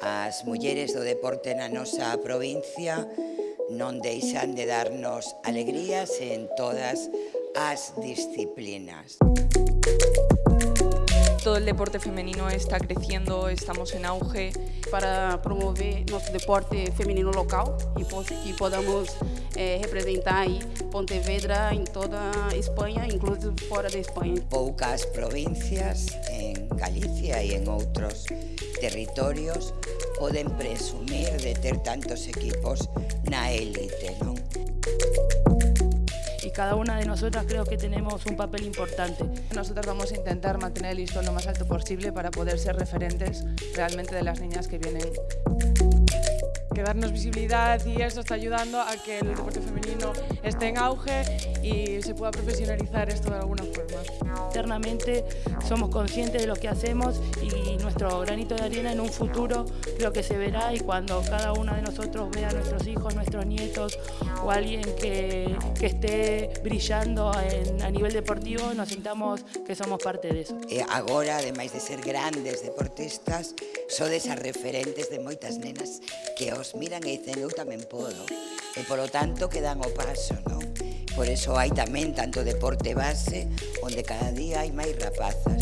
As mulleres do deporte na nosa provincia non deixan de darnos alegrías en todas as disciplinas. Todo el deporte femenino está creciendo, estamos en auge. Para promover nuestro deporte femenino local y, pod y podamos eh, representar ahí Pontevedra em toda a Espanha, inclusive fora da Espanha. Poucas provincias en Galicia e en outros territorios poden presumir de ter tantos equipos na élite, non? y cada una de nosotras creo que tenemos un papel importante. Nosotros vamos a intentar mantener el listón lo más alto posible para poder ser referentes realmente de las niñas que vienen que darnos visibilidad y eso está ayudando a que el deporte femenino esté en auge y se pueda profesionalizar esto de alguna forma. Internamente somos conscientes de lo que hacemos y nuestro granito de arena en un futuro creo que se verá y cuando cada una de nosotros vea nuestros nietos o alguien que, que esté brillando en, a nivel deportivo nos sintamos que somos parte de eso. E agora, ademais de ser grandes deportistas, sodes as referentes de moitas nenas que os miran e dicen eu tamén podo e polo tanto que dan o paso? Por eso hai tamén tanto deporte base onde cada día hai máis rapazas.